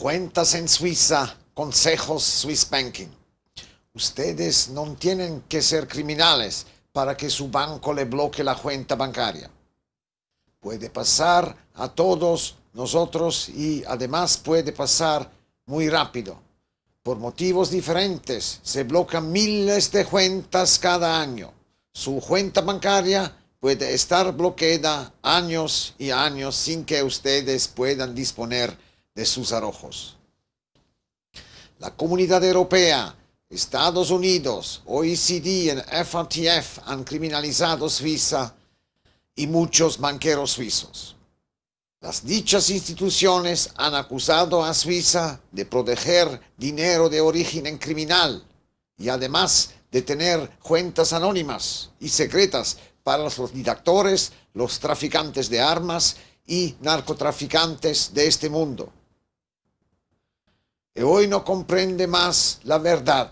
Cuentas en Suiza, consejos Swiss Banking. Ustedes no tienen que ser criminales para que su banco le bloquee la cuenta bancaria. Puede pasar a todos nosotros y además puede pasar muy rápido. Por motivos diferentes se bloquean miles de cuentas cada año. Su cuenta bancaria puede estar bloqueada años y años sin que ustedes puedan disponer de sus arrojos. La Comunidad Europea Estados Unidos, OECD y FATF han criminalizado Suiza y muchos banqueros suizos. Las dichas instituciones han acusado a Suiza de proteger dinero de origen criminal y además de tener cuentas anónimas y secretas para los dictadores, los traficantes de armas y narcotraficantes de este mundo y hoy no comprende más la verdad.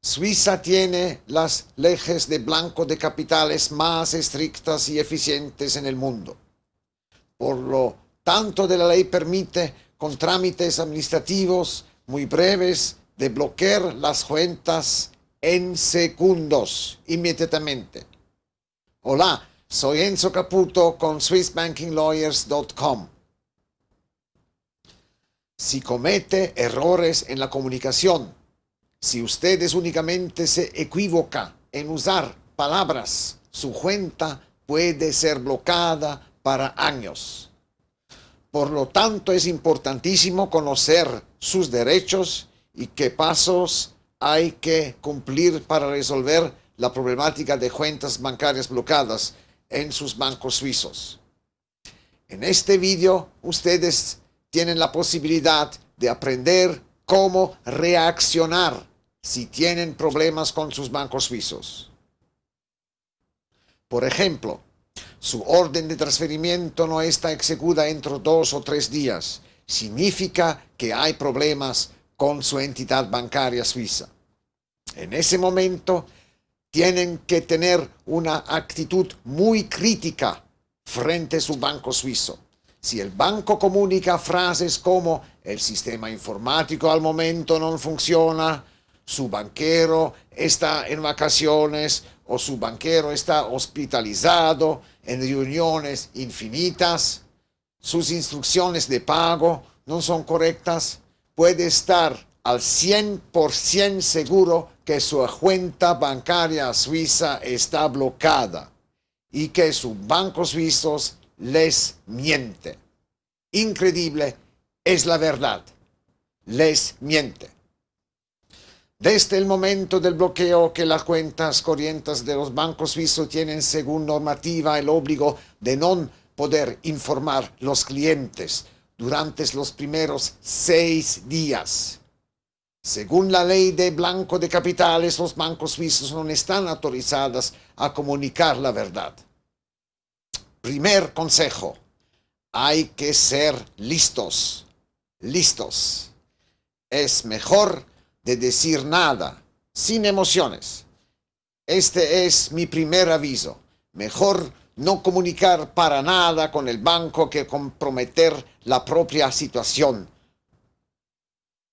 Suiza tiene las leyes de blanco de capitales más estrictas y eficientes en el mundo. Por lo tanto, de la ley permite, con trámites administrativos muy breves, de bloquear las cuentas en segundos, inmediatamente. Hola, soy Enzo Caputo con SwissBankingLawyers.com si comete errores en la comunicación, si ustedes únicamente se equivoca en usar palabras, su cuenta puede ser bloqueada para años. Por lo tanto, es importantísimo conocer sus derechos y qué pasos hay que cumplir para resolver la problemática de cuentas bancarias bloqueadas en sus bancos suizos. En este video, ustedes tienen la posibilidad de aprender cómo reaccionar si tienen problemas con sus bancos suizos. Por ejemplo, su orden de transferimiento no está ejecutada entre dos o tres días. Significa que hay problemas con su entidad bancaria suiza. En ese momento, tienen que tener una actitud muy crítica frente a su banco suizo. Si el banco comunica frases como el sistema informático al momento no funciona, su banquero está en vacaciones o su banquero está hospitalizado en reuniones infinitas, sus instrucciones de pago no son correctas, puede estar al 100% seguro que su cuenta bancaria suiza está bloqueada y que sus bancos suizos les miente. Increíble es la verdad. Les miente. Desde el momento del bloqueo que las cuentas corrientes de los bancos suizos tienen según normativa el obligo de no poder informar los clientes durante los primeros seis días. Según la ley de blanco de capitales, los bancos suizos no están autorizados a comunicar la verdad. Primer consejo, hay que ser listos, listos. Es mejor de decir nada, sin emociones. Este es mi primer aviso. Mejor no comunicar para nada con el banco que comprometer la propia situación.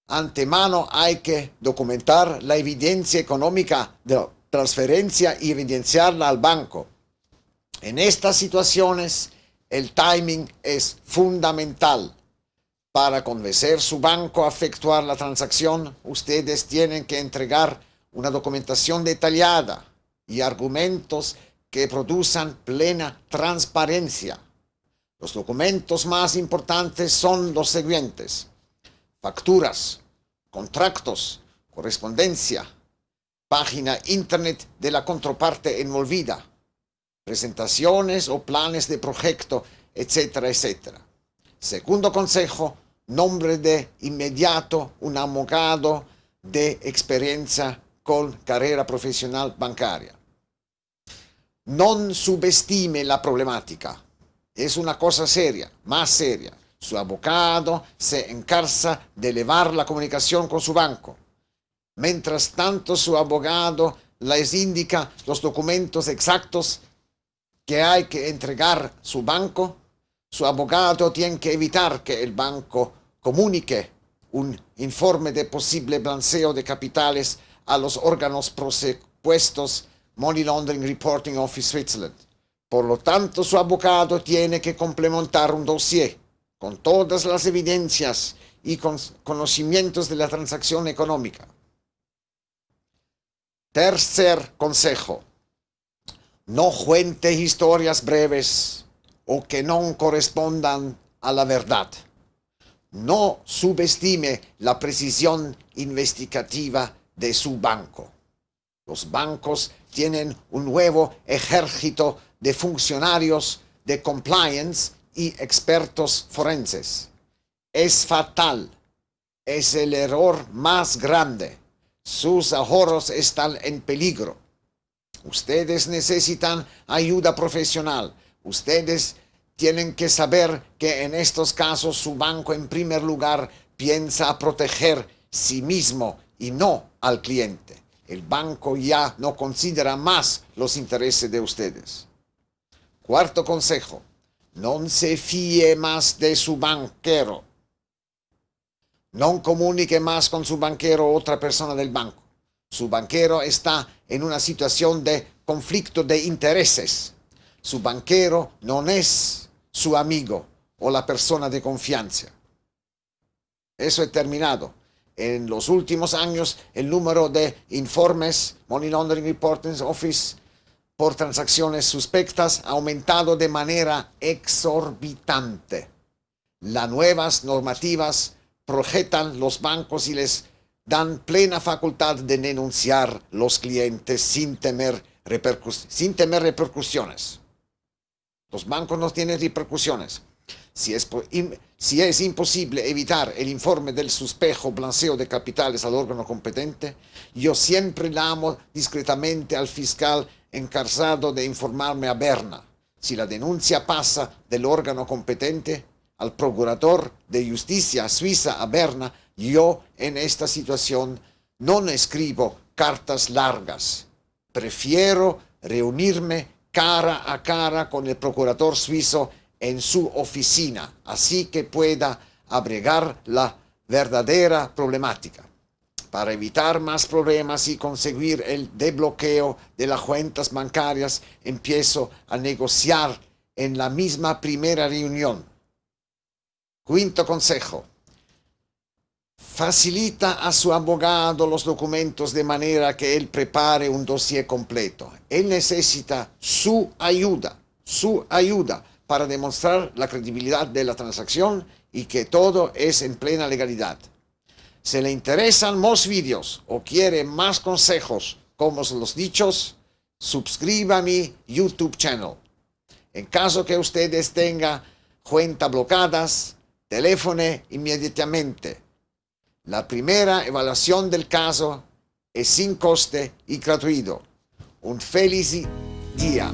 Antemano hay que documentar la evidencia económica de la transferencia y evidenciarla al banco. En estas situaciones, el timing es fundamental. Para convencer su banco a efectuar la transacción, ustedes tienen que entregar una documentación detallada y argumentos que produzcan plena transparencia. Los documentos más importantes son los siguientes. Facturas, contratos, correspondencia, página internet de la contraparte envolvida, presentaciones o planes de proyecto, etcétera, etcétera. Segundo consejo, nombre de inmediato un abogado de experiencia con carrera profesional bancaria. No subestime la problemática. Es una cosa seria, más seria. Su abogado se encarza de elevar la comunicación con su banco. Mientras tanto, su abogado les indica los documentos exactos que hay que entregar su banco, su abogado tiene que evitar que el banco comunique un informe de posible balanceo de capitales a los órganos propuestos Money Laundering Reporting Office Switzerland. Por lo tanto, su abogado tiene que complementar un dossier con todas las evidencias y con conocimientos de la transacción económica. Tercer consejo. No cuente historias breves o que no correspondan a la verdad. No subestime la precisión investigativa de su banco. Los bancos tienen un nuevo ejército de funcionarios de compliance y expertos forenses. Es fatal. Es el error más grande. Sus ahorros están en peligro. Ustedes necesitan ayuda profesional. Ustedes tienen que saber que en estos casos su banco en primer lugar piensa proteger sí mismo y no al cliente. El banco ya no considera más los intereses de ustedes. Cuarto consejo, no se fíe más de su banquero. No comunique más con su banquero o otra persona del banco. Su banquero está en una situación de conflicto de intereses. Su banquero no es su amigo o la persona de confianza. Eso he terminado. En los últimos años, el número de informes Money Laundering Reporting Office por transacciones suspectas ha aumentado de manera exorbitante. Las nuevas normativas projetan los bancos y les dan plena facultad de denunciar los clientes sin temer, temer repercusiones. Los bancos no tienen repercusiones. Si es, si es imposible evitar el informe del suspejo blanceo de capitales al órgano competente, yo siempre llamo discretamente al fiscal encargado de informarme a Berna. Si la denuncia pasa del órgano competente al procurador de justicia suiza a Berna, yo en esta situación no escribo cartas largas. Prefiero reunirme cara a cara con el procurador suizo en su oficina, así que pueda abregar la verdadera problemática. Para evitar más problemas y conseguir el desbloqueo de las cuentas bancarias, empiezo a negociar en la misma primera reunión. Quinto consejo. Facilita a su abogado los documentos de manera que él prepare un dossier completo. Él necesita su ayuda, su ayuda para demostrar la credibilidad de la transacción y que todo es en plena legalidad. Si le interesan más vídeos o quiere más consejos como los dichos, suscriba a mi YouTube channel. En caso que ustedes tengan cuentas bloqueadas, teléfone inmediatamente. La primera evaluación del caso es sin coste y gratuito. Un feliz día.